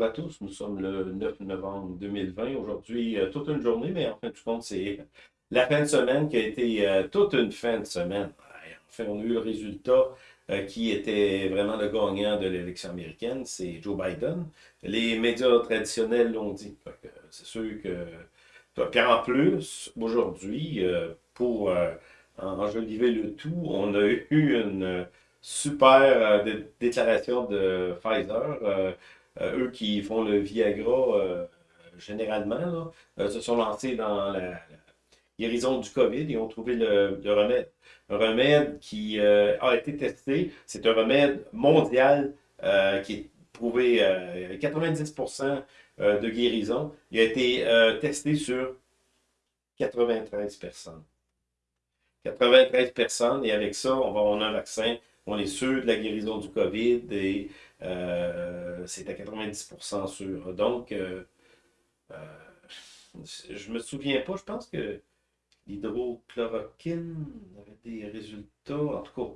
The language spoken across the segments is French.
Bonjour à tous, nous sommes le 9 novembre 2020. Aujourd'hui, euh, toute une journée, mais en fin de compte, c'est la fin de semaine qui a été euh, toute une fin de semaine. Enfin, on a eu le résultat euh, qui était vraiment le gagnant de l'élection américaine, c'est Joe Biden. Les médias traditionnels l'ont dit. C'est sûr que... Puis en plus, aujourd'hui, pour enjoliver le tout, on a eu une super déclaration de Pfizer eux qui font le Viagra euh, généralement, euh, se sont lancés dans la, guérison du COVID et ont trouvé le, remède. Un remède qui a été testé, c'est un remède mondial qui est prouvé 90% de guérison. Il a été testé sur 93 personnes. 93 personnes, et avec ça, on va avoir un vaccin. On est sûr de la guérison du COVID et euh, c'est à 90% sûr. Donc, euh, euh, je me souviens pas, je pense que l'hydrochloroquine avait des résultats. En tout cas,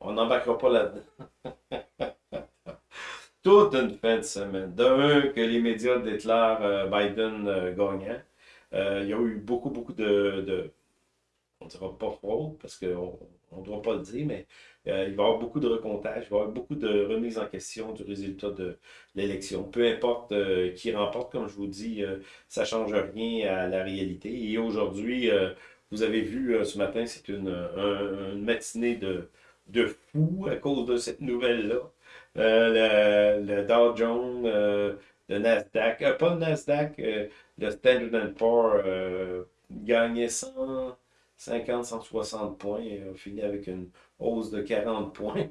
on n'embarquera pas là-dedans. Toute une fin de semaine. D'un, que les médias déclarent Biden gagnant. il y a eu beaucoup, beaucoup de, de on ne dira pas fraude, parce qu'on ne doit pas le dire, mais euh, il va y avoir beaucoup de recomptage, il va y avoir beaucoup de remises en question du résultat de l'élection. Peu importe euh, qui remporte, comme je vous dis, euh, ça ne change rien à la réalité. Et aujourd'hui, vous avez vu ce matin, c'est une, matinée de, de fou à cause de cette nouvelle-là. Le, le, Dow Jones, le Nasdaq, pas le Nasdaq, le Standard Poor's gagnait 100 50, 160 points et a fini avec une hausse de 40 points.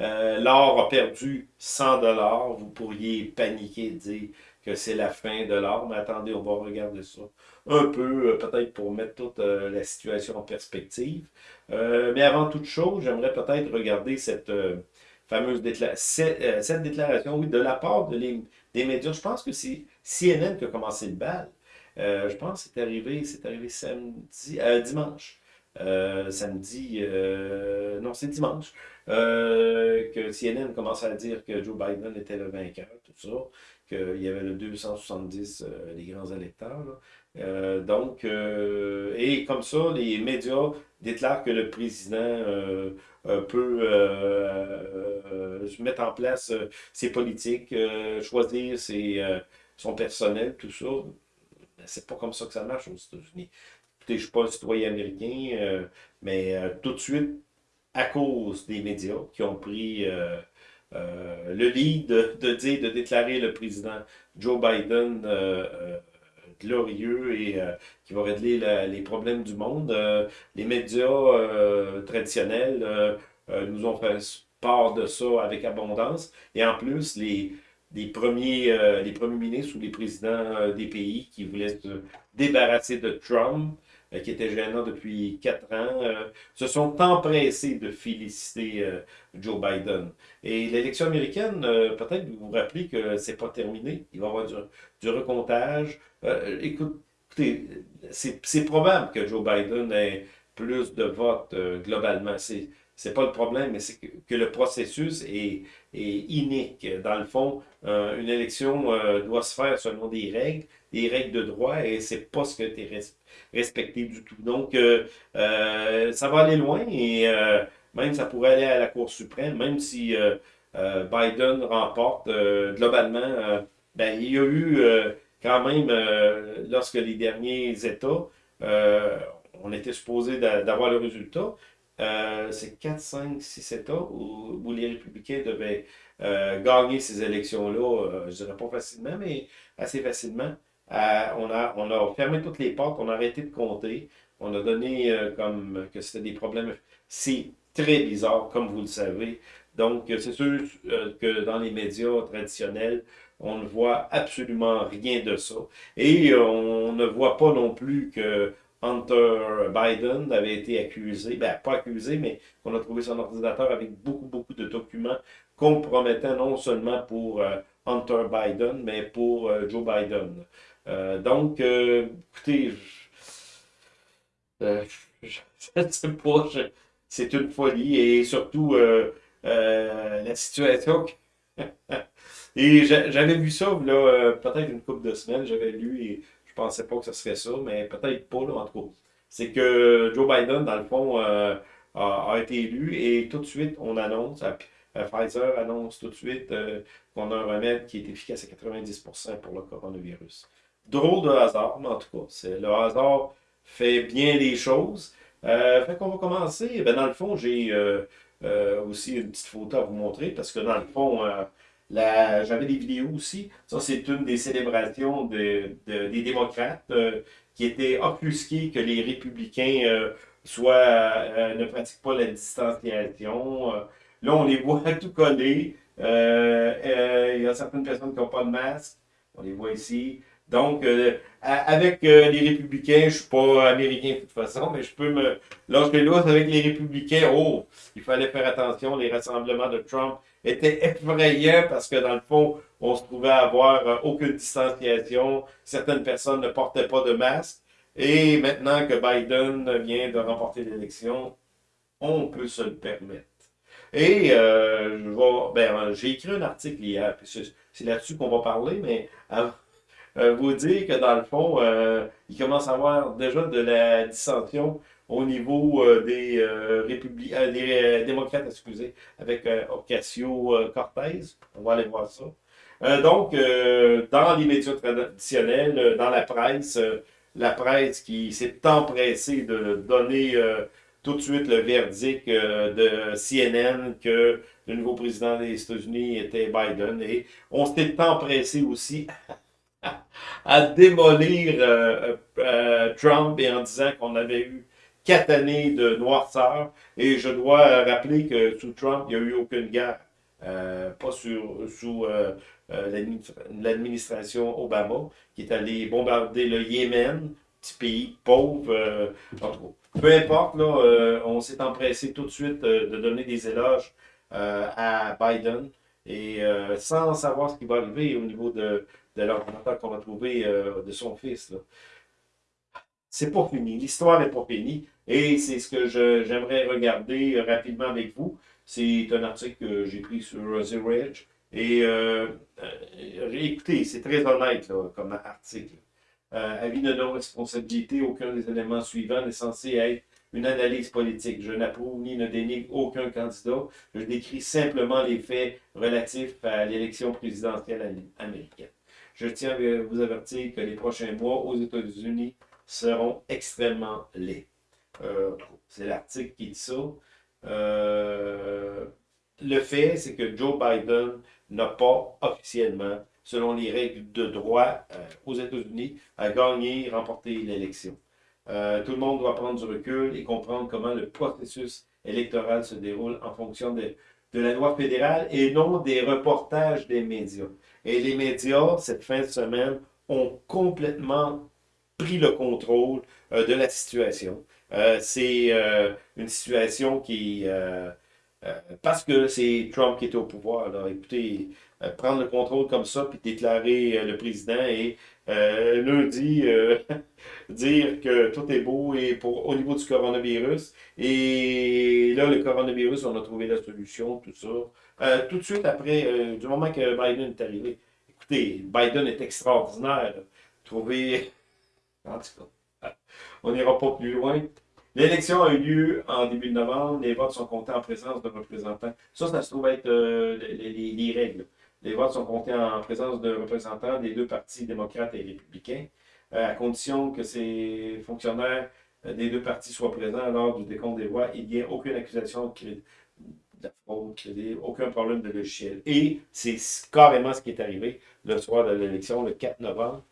Euh, l'or a perdu 100 dollars. Vous pourriez paniquer et dire que c'est la fin de l'or, mais attendez, on va regarder ça un peu, euh, peut-être pour mettre toute euh, la situation en perspective. mais avant toute chose, j'aimerais peut-être regarder cette fameuse cette, cette, déclaration, oui, de la part de des médias. Je pense que c'est CNN qui a commencé le bal. Euh, je pense que c'est arrivé, c'est arrivé samedi, euh, dimanche. Euh, samedi, non, c'est dimanche, que CNN commence à dire que Joe Biden était le vainqueur, tout ça, qu'il y avait le 270, les grands électeurs. donc, et comme ça, les médias déclarent que le président peut mettre en place ses politiques, choisir ses, son personnel, tout ça c'est pas comme ça que ça marche aux États-Unis. Écoutez, je suis pas un citoyen américain, euh, mais euh, tout de suite, à cause des médias qui ont pris euh, le lead de, dire, de déclarer le président Joe Biden glorieux et qui va régler les problèmes du monde, les médias traditionnels nous ont fait part de ça avec abondance. Et en plus, les, les premiers, euh, les premiers ministres ou les présidents euh, des pays qui voulaient se débarrasser de Trump, euh, qui était gênant depuis quatre ans, se sont empressés de féliciter Joe Biden. Et l'élection américaine, peut-être vous vous rappelez que c'est pas terminé. Il va y avoir du, du recomptage. écoutez, c'est probable que Joe Biden ait plus de votes globalement. C'est c'est pas le problème, mais c'est que, le processus est, inique. Dans le fond, euh, une élection euh, doit se faire selon des règles, des règles de droit, et c'est pas ce qui a été respecté du tout. Donc, euh, ça va aller loin, et même ça pourrait aller à la Cour suprême, même si Biden remporte globalement, ben, il y a eu quand même, lorsque les derniers États, on était supposé d'avoir le résultat, euh, c'est 4, 5, 6 États où, les républicains devaient euh, gagner ces élections-là, euh, je dirais pas facilement, mais assez facilement. on, a, on a fermé toutes les portes, on a arrêté de compter, on a donné comme que c'était des problèmes. C'est très bizarre, comme vous le savez. Donc, c'est sûr que dans les médias traditionnels, on ne voit absolument rien de ça. Et on ne voit pas non plus que Hunter Biden avait été accusé, ben pas accusé, mais qu'on a trouvé son ordinateur avec beaucoup, beaucoup de documents compromettants non seulement pour euh, Hunter Biden, mais pour euh, Joe Biden. Euh, donc, écoutez, je ne sais pas, c'est une folie et surtout la situation et j'avais vu ça, peut-être une couple de semaines, j'avais lu et pensais pas que ce serait ça, mais peut-être pas, là, en tout cas. C'est que Joe Biden, dans le fond, euh, a, été élu et tout de suite, on annonce, Pfizer annonce tout de suite qu'on a un remède qui est efficace à 90% pour le coronavirus. Drôle de hasard, mais en tout cas, le hasard fait bien les choses. Euh, fait qu'on va commencer. Ben, dans le fond, j'ai euh, euh, aussi une petite photo à vous montrer parce que dans le fond, euh, j'avais des vidéos aussi. Ça, c'est une des célébrations de, des démocrates qui étaient offusqués que les républicains soit, ne pratiquent pas la distanciation. là, on les voit tout coller. Il y a certaines personnes qui n'ont pas de masque. On les voit ici. Donc, euh, avec euh, les républicains, je suis pas américain de toute façon, mais je peux me lâcher l'autre avec les républicains. Oh, il fallait faire attention. Les rassemblements de Trump étaient effrayants parce que dans le fond, on se trouvait à avoir euh, aucune distanciation. Certaines personnes ne portaient pas de masque. Et maintenant que Biden vient de remporter l'élection, on peut se le permettre. Et euh, ben, j'ai écrit un article hier, c'est là-dessus qu'on va parler, mais avant, euh, vous dire que dans le fond, euh, il commence à avoir déjà de la dissension au niveau euh, des, républicains, des démocrates, excusez, avec Ocasio-Cortez. On va aller voir ça. donc, dans les médias traditionnels, dans la presse, la presse qui s'est empressée de donner tout de suite le verdict de CNN que le nouveau président des États-Unis était Biden. Et on s'est empressé aussi à démolir euh, euh, Trump et en disant qu'on avait eu quatre années de noirceur. Et je dois rappeler que sous Trump, il n'y a eu aucune guerre. Euh, pas sous l'administration Obama, qui est allé bombarder le Yémen, petit pays pauvre. peu importe, là, on s'est empressé tout de suite de donner des éloges à Biden et sans savoir ce qui va arriver au niveau de, de l'ordinateur qu'on va trouver euh, de son fils. C'est pas fini. L'histoire n'est pas finie. Et c'est ce que j'aimerais regarder rapidement avec vous. C'est un article que j'ai pris sur Ridge. Et euh, euh, écoutez, c'est très honnête comme article. avis de non-responsabilité, aucun des éléments suivants n'est censé être une analyse politique. Je n'approuve ni ne dénigre aucun candidat. Je décris simplement les faits relatifs à l'élection présidentielle américaine. Je tiens à vous avertir que les prochains mois aux États-Unis seront extrêmement laids. Euh, c'est l'article qui dit ça. Euh, le fait, c'est que Joe Biden n'a pas officiellement, selon les règles de droit euh, aux États-Unis, à gagner, remporter l'élection. tout le monde doit prendre du recul et comprendre comment le processus électoral se déroule en fonction de, de la loi fédérale et non des reportages des médias. Et les médias, cette fin de semaine, ont complètement pris le contrôle euh, de la situation. Euh, c'est euh, une situation qui... parce que c'est Trump qui est au pouvoir. Alors, écoutez, prendre le contrôle comme ça, puis déclarer le président et lundi dire que tout est beau et pour, au niveau du coronavirus. Et là, le coronavirus, on a trouvé la solution, tout ça. Euh, tout de suite après, euh, du moment que Biden est arrivé, écoutez, Biden est extraordinaire. Trouver. En tout cas, on n'ira pas plus loin. L'élection a eu lieu en début de novembre. Les votes sont comptés en présence de représentants. Ça, ça se trouve être euh, les, règles. Les votes sont comptés en présence de représentants des deux partis démocrates et républicains, à condition que ces fonctionnaires des deux partis soient présents lors du décompte des voix. Il n'y a aucune accusation de fraude, aucun problème de logiciel. Et c'est carrément ce qui est arrivé le soir de l'élection, le 4 novembre.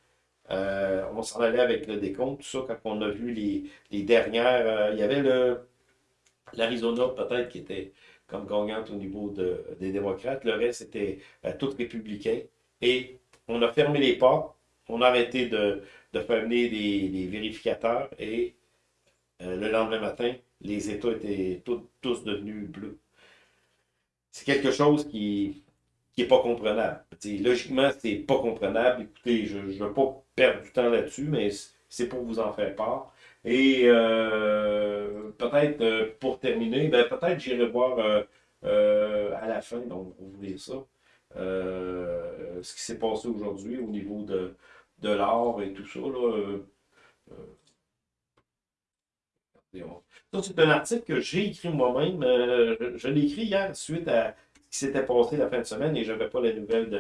Euh, on s'en allait avec le décompte, tout ça, quand on a vu les, dernières. Euh, il y avait l'Arizona, peut-être, qui était comme gagnante au niveau des démocrates. Le reste, était euh, tout républicain. Et on a fermé les portes. On a arrêté de, faire venir des, vérificateurs. Et le lendemain matin, les États étaient tous devenus bleus c'est quelque chose qui n'est pas comprenable. logiquement, c'est pas comprenable. Écoutez, je ne veux pas perdre du temps là-dessus, mais c'est pour vous en faire part. Et euh, peut-être euh, pour terminer, ben, peut-être j'irai voir euh, à la fin, donc vous voulez ça. ce qui s'est passé aujourd'hui au niveau de, de l'art et tout ça. Là, ça, c'est un article que j'ai écrit moi-même. je, l'ai écrit hier suite à ce qui s'était passé la fin de semaine et je n'avais pas les nouvelles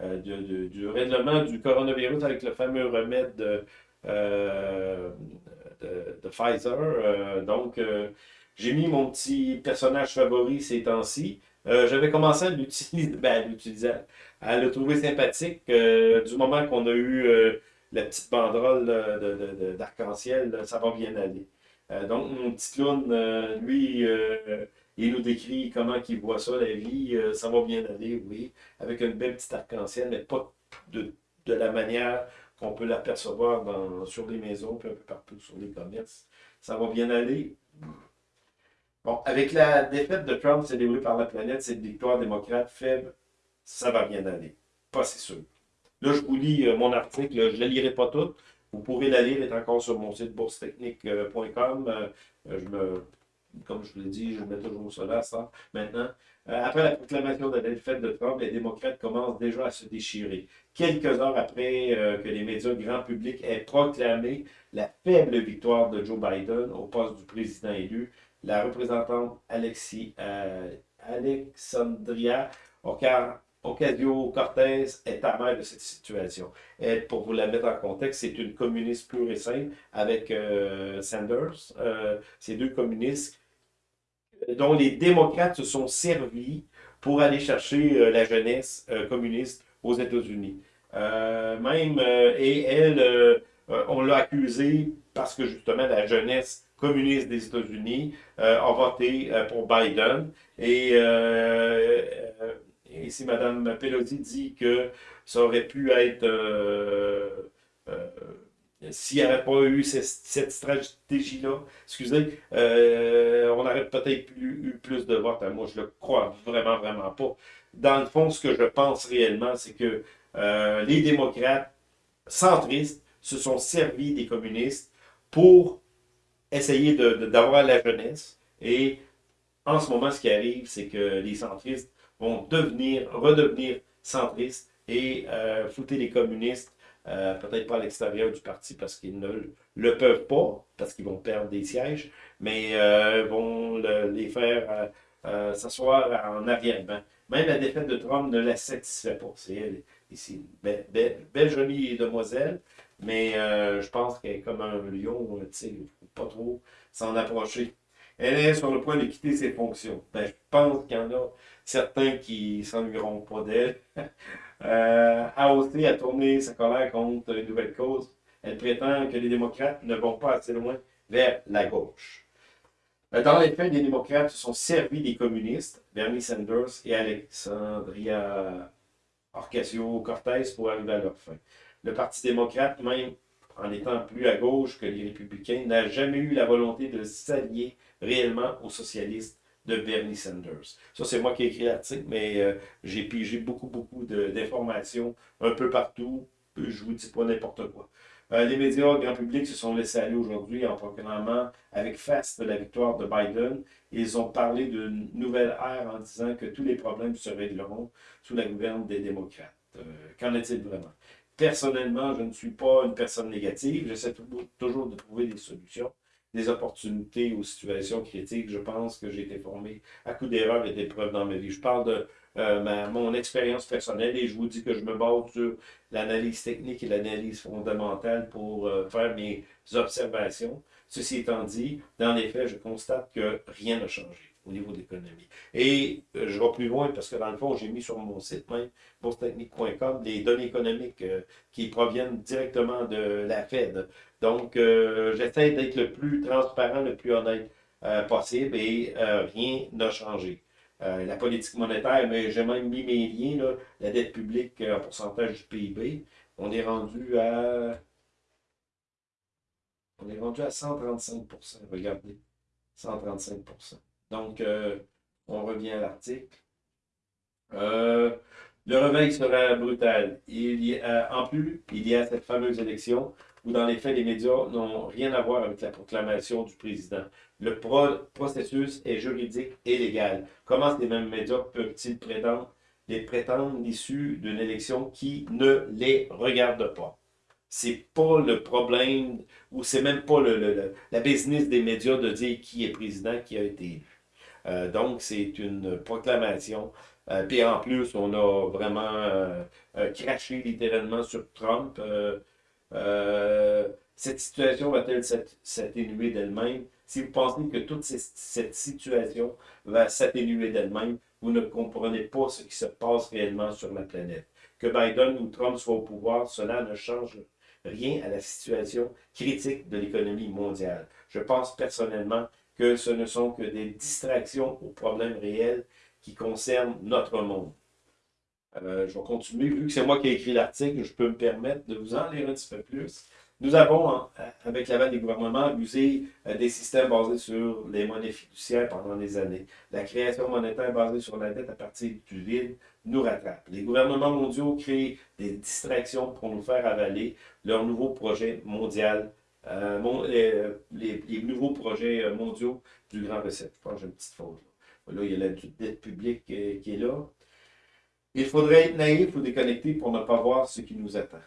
de, du règlement du coronavirus avec le fameux remède de, Pfizer. donc, j'ai mis mon petit personnage favori ces temps-ci. Euh, j'avais commencé à l'utiliser, ben, à, le trouver sympathique euh, du moment qu'on a eu euh, la petite banderole d'arc-en-ciel, ça va bien aller. donc, mon petit clown, lui, il nous décrit comment il voit ça, la vie, ça va bien aller, oui, avec une belle petite arc-en-ciel, mais pas de, la manière qu'on peut l'apercevoir sur les maisons, puis un peu partout sur les commerces. Ça va bien aller. Bon, avec la défaite de Trump célébrée par la planète, cette victoire démocrate faible, ça va bien aller. Pas si sûr. Là, je vous lis euh, mon article. Je ne la lirai pas toute. Vous pourrez la lire, elle est encore sur mon site boursetechnique.com. Euh, je me, comme je vous l'ai dit, je mets toujours cela, ça, maintenant. Euh, après la proclamation de la défaite de Trump, les démocrates commencent déjà à se déchirer. Quelques heures après que les médias grand public aient proclamé la faible victoire de Joe Biden au poste du président élu, la représentante euh, Alexandria Ocasio-Cortez est amère de cette situation. Pour vous la mettre en contexte, c'est une communiste pure et simple avec euh, Sanders. Euh, ces deux communistes dont les démocrates se sont servis pour aller chercher la jeunesse communiste aux États-Unis. même, et elle, on l'a accusée parce que justement la jeunesse communiste des États-Unis euh, a voté euh, pour Biden. Et, euh, et si Mme Pelosi dit que ça aurait pu être s'il n'y avait pas eu cette, stratégie-là, excusez, on aurait peut-être eu plus de votes. Moi, je le crois vraiment, vraiment pas. Dans le fond, ce que je pense réellement, c'est que les démocrates centristes se sont servis des communistes pour essayer d'avoir la jeunesse. Et en ce moment, ce qui arrive, c'est que les centristes vont devenir, redevenir centristes et euh, fouter les communistes, euh, peut-être pas à l'extérieur du parti parce qu'ils ne le peuvent pas, parce qu'ils vont perdre des sièges, mais euh, vont les faire euh, s'asseoir en arrière-ban. Même la défaite de Trump ne la satisfait pas. C'est elle, ici, belle, jolie demoiselle, mais je pense qu'elle est comme un lion, tu sais, pas trop s'en approcher. Elle est sur le point de quitter ses fonctions. Ben, je pense qu'il y en a certains qui s'ennuieront pas d'elle. euh, a aussi à tourner sa colère contre une nouvelle cause. Elle prétend que les démocrates ne vont pas assez loin vers la gauche. Ben, dans les faits, les démocrates se sont servis des communistes, Bernie Sanders et Alexandria Ocasio-Cortez, pour arriver à leur fin. Le Parti démocrate, même en étant plus à gauche que les républicains, n'a jamais eu la volonté de s'allier réellement aux socialistes de Bernie Sanders. Ça, c'est moi qui ai écrit l'article, mais euh, j'ai pigé beaucoup, beaucoup d'informations un peu partout. Je vous dis pas n'importe quoi. Euh, les médias grand public se sont laissés aller aujourd'hui en proclamant avec face de la victoire de Biden. Ils ont parlé d'une nouvelle ère en disant que tous les problèmes se régleront sous la gouverne des démocrates. Euh, qu'en est-il vraiment? Personnellement, je ne suis pas une personne négative. J'essaie toujours de trouver des solutions, des opportunités aux situations critiques. Je pense que j'ai été formé à coup d'erreurs et d'épreuves dans ma vie. Je parle de euh, mon expérience personnelle et je vous dis que je me base sur l'analyse technique et l'analyse fondamentale pour euh, faire mes observations. Ceci étant dit, dans les faits, je constate que rien n'a changé au niveau de l'économie. Et euh, je vais plus loin parce que dans le fond, j'ai mis sur mon site même, boursetechnique.com, des données économiques euh, qui proviennent directement de la Fed. Donc, euh, j'essaie d'être le plus transparent, le plus honnête possible et rien n'a changé. la politique monétaire, mais j'ai même mis mes liens, là, la dette publique en pourcentage du PIB. On est rendu à... On est rendu à 135% Regardez, 135 donc, euh, on revient à l'article. Euh, le réveil sera brutal. Il y a, en plus, il y a cette fameuse élection où, dans les faits, les médias n'ont rien à voir avec la proclamation du président. Le processus est juridique et légal. Comment ces mêmes médias peuvent-ils prétendre les prétendent issus d'une élection qui ne les regarde pas? C'est pas le problème, ou c'est même pas la business des médias de dire qui est président, qui a été. Euh, donc, c'est une proclamation. Euh, puis en plus, on a vraiment euh, craché littéralement sur Trump. cette situation va-t-elle s'atténuer d'elle-même? Si vous pensez que toute cette situation va s'atténuer d'elle-même, vous ne comprenez pas ce qui se passe réellement sur la planète. Que Biden ou Trump soient au pouvoir, cela ne change rien à la situation critique de l'économie mondiale. Je pense personnellement que ce ne sont que des distractions aux problèmes réels qui concernent notre monde. Euh, je vais continuer. Vu que c'est moi qui ai écrit l'article, je peux me permettre de vous en lire un petit peu plus. Nous avons, hein, avec l'aval des gouvernements, abusé euh, des systèmes basés sur les monnaies fiduciaires pendant des années. La création monétaire basée sur la dette à partir du vide nous rattrape. Les gouvernements mondiaux créent des distractions pour nous faire avaler leur nouveau projet mondial, euh, les, nouveaux projets euh, mondiaux du Grand Recette. Je pense que j'ai une petite faute. Là. il y a la dette publique qui est là. Il faudrait être naïf ou déconnecté pour ne pas voir ce qui nous attend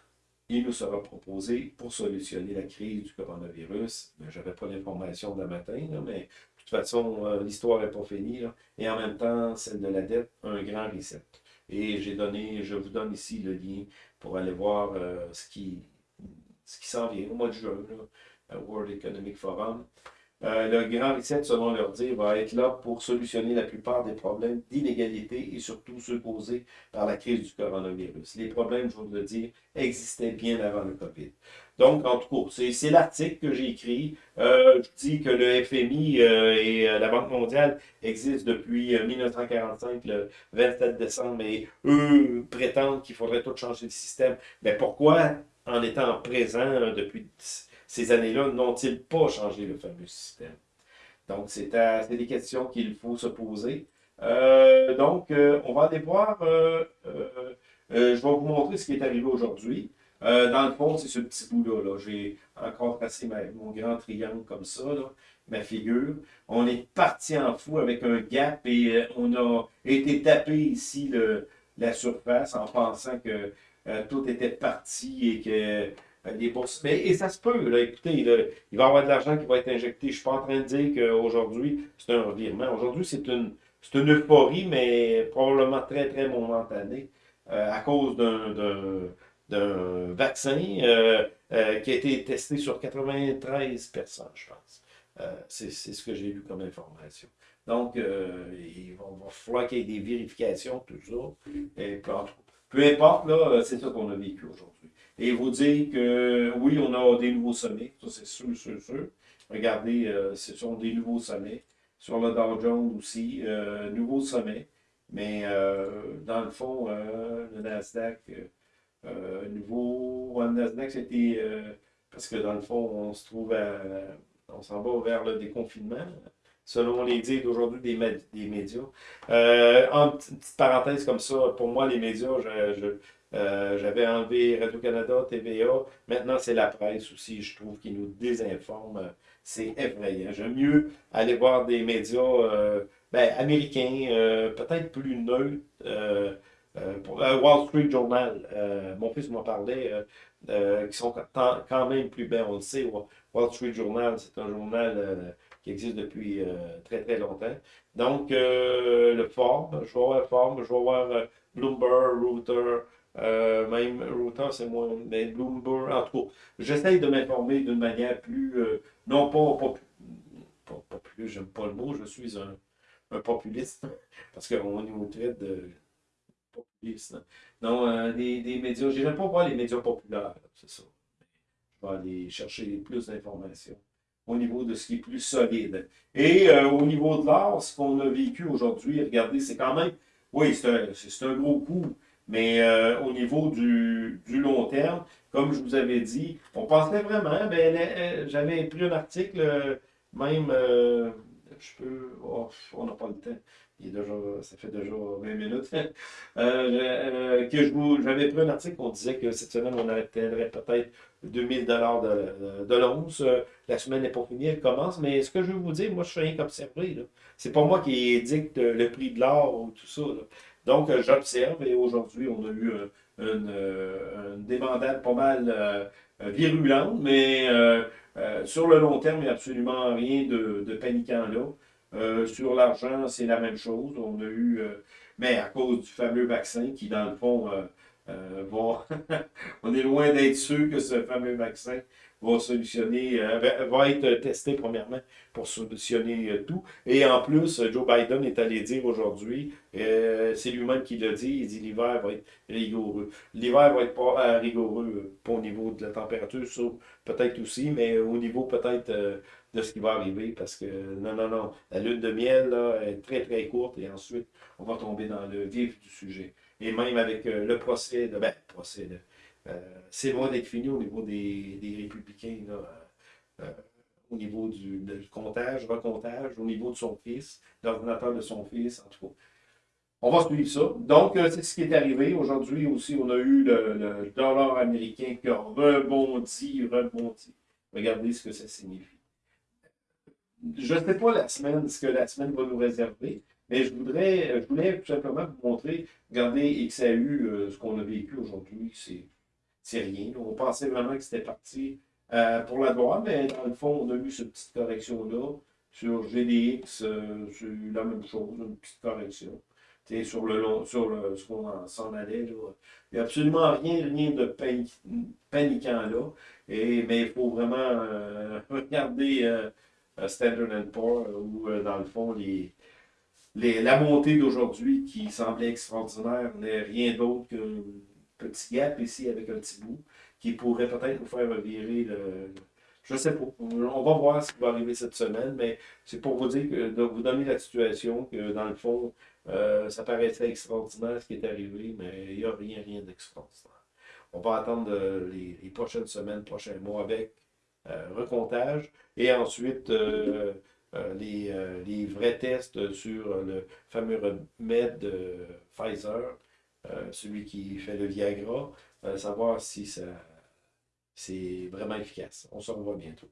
il nous sera proposé pour solutionner la crise du coronavirus. Je n'avais pas l'information de matin, mais de toute façon, euh, l'histoire n'est pas finie. Et en même temps, celle de la dette, un grand reset. Et je vous donne ici le lien pour aller voir euh, ce qui, ce qui s'en vient au mois de juin, World Economic Forum. Euh, le grand reset, selon leur dire, va être là pour solutionner la plupart des problèmes d'inégalité et surtout ceux causés par la crise du coronavirus. Les problèmes, je vous le dire, existaient bien avant le COVID. Donc, en tout cas, c'est l'article que j'ai écrit. Euh, je dis que le FMI euh, et la Banque mondiale existent depuis 1945, le 27 décembre, et eux prétendent qu'il faudrait tout changer de système. Mais pourquoi, en étant présent depuis ces années-là n'ont-ils pas changé le fameux système? Donc, c'est des questions qu'il faut se poser. Euh, donc, euh, on va aller voir, euh, je vais vous montrer ce qui est arrivé aujourd'hui. dans le fond, c'est ce petit bout-là. J'ai encore tracé mon grand triangle comme ça, ma figure. On est parti en fou avec un gap et on a été tapé ici la surface en pensant que tout était parti et que des bourses. Mais, et ça se peut, là, écoutez, il va y avoir de l'argent qui va être injecté. Je ne suis pas en train de dire qu'aujourd'hui, c'est un revirement. Aujourd'hui, c'est une, une euphorie, mais probablement très, très momentanée euh, à cause d'un vaccin euh, euh, qui a été testé sur 93 personnes, je pense. c'est ce que j'ai lu comme information. Donc, il va, falloir qu'il y ait des vérifications, tout ça. Et, peu importe, là, c'est ça qu'on a vécu aujourd'hui et vous dire que oui, on a des nouveaux sommets, ça c'est sûr, sûr, sûr. Regardez, euh, ce sont des nouveaux sommets. Sur le Dow Jones aussi, euh, nouveaux sommets. Mais euh, dans le fond, le Nasdaq, nouveau, le Nasdaq c'était, parce que dans le fond, on se trouve à, on s'en va vers le déconfinement, selon les dires d'aujourd'hui des, des, médias. en petite parenthèse comme ça, pour moi, les médias, euh, j'avais enlevé Radio-Canada, TVA. Maintenant, c'est la presse aussi, je trouve, qui nous désinforme. C'est effrayant. J'aime mieux aller voir des médias euh, ben, américains, euh, peut-être plus neutres. Wall Street Journal, mon fils m'en parlait, qui sont quand même plus bien, on le sait. Wall Street Journal, c'est un journal qui existe depuis très très longtemps. Donc, le Forbes, je vais voir Forbes, je vais voir Bloomberg, Reuters, euh, même Reuters, c'est moins, mais Bloomberg, en tout cas, j'essaye de m'informer d'une manière plus, euh, non pas, pas, pas, plus, j'aime pas le mot, je suis un, un populiste, parce qu'on nous traite de populiste. Non, euh, des, des, médias, j'aime pas voir les médias populaires, c'est ça. Je vais aller chercher plus d'informations au niveau de ce qui est plus solide. Et au niveau de l'art, ce qu'on a vécu aujourd'hui, regardez, c'est quand même, oui, c'est un, un, gros coup. Mais euh, au niveau du, long terme, comme je vous avais dit, on pensait vraiment, ben, euh, j'avais pris un article, même, euh, je peux, oh, on n'a pas le temps, il est déjà, ça fait déjà 20 minutes, que je vous, j'avais pris un article, on disait que cette semaine, on atteindrait peut-être 2000 dollars de, l'once. La semaine n'est pas finie, elle commence, mais ce que je veux vous dire, moi, je suis rien qu'observer. C'est pas moi qui dicte le prix de l'or ou tout ça. Donc, j'observe et aujourd'hui, on a eu une, une pas mal virulente, mais euh, sur le long terme, il n'y a absolument rien de, de paniquant là. Euh, sur l'argent, c'est la même chose. On a eu, euh, mais à cause du fameux vaccin qui, dans le fond, va, on est loin d'être sûr que ce fameux vaccin va solutionner, va être testé premièrement pour solutionner tout. Et en plus, Joe Biden est allé dire aujourd'hui, c'est lui-même qui l'a dit, il dit l'hiver va être rigoureux. L'hiver va être pas rigoureux, pas au niveau de la température, peut-être aussi, mais au niveau peut-être euh, de ce qui va arriver, parce que non, non, non, la lune de miel là, est très, très courte, et ensuite, on va tomber dans le vif du sujet. Et même avec euh, le procès, de, ben, procès, euh, c'est loin d'être fini au niveau des, des républicains, au niveau du, comptage, recomptage, au niveau de son fils, l'ordinateur de son fils, en tout cas. On va suivre ça. Donc, c'est ce qui est arrivé. Aujourd'hui aussi, on a eu le, dollar américain qui a rebondi, rebondi. Regardez ce que ça signifie. Je ne sais pas la semaine, ce que la semaine va nous réserver, mais je voudrais, je voulais tout simplement vous montrer, regardez XAU, euh, ce qu'on a vécu aujourd'hui, c'est rien. On pensait vraiment que c'était parti euh, pour la droite, mais dans le fond, on a eu cette petite correction-là. Sur GDX, euh, c'est la même chose, une petite correction sur le long, sur le, ce qu'on s'en allait. Là. Il n'y a absolument rien, rien de paniquant là. Et, mais il faut vraiment euh, regarder euh, Standard Poor's où, euh, dans le fond, les, la montée d'aujourd'hui qui semblait extraordinaire n'est rien d'autre qu'un petit gap ici avec un petit bout qui pourrait peut-être nous faire virer le, je sais pas. On va voir ce qui va arriver cette semaine, mais c'est pour vous dire que de vous donner la situation que dans le fond, euh, ça paraissait extraordinaire ce qui est arrivé, mais il n'y a rien, rien d'extraordinaire. On va attendre euh, les, prochaines semaines, prochains mois avec euh, recomptage et ensuite les, les, vrais tests sur le fameux remède de Pfizer, celui qui fait le Viagra, savoir si ça c'est vraiment efficace. On se revoit bientôt.